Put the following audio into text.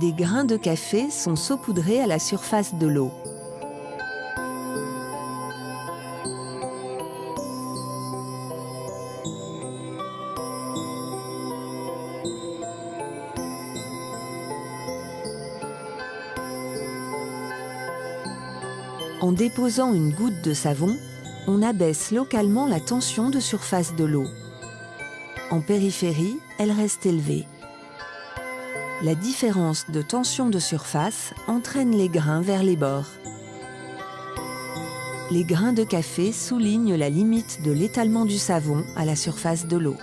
Des grains de café sont saupoudrés à la surface de l'eau. En déposant une goutte de savon, on abaisse localement la tension de surface de l'eau. En périphérie, elle reste élevée. La différence de tension de surface entraîne les grains vers les bords. Les grains de café soulignent la limite de l'étalement du savon à la surface de l'eau.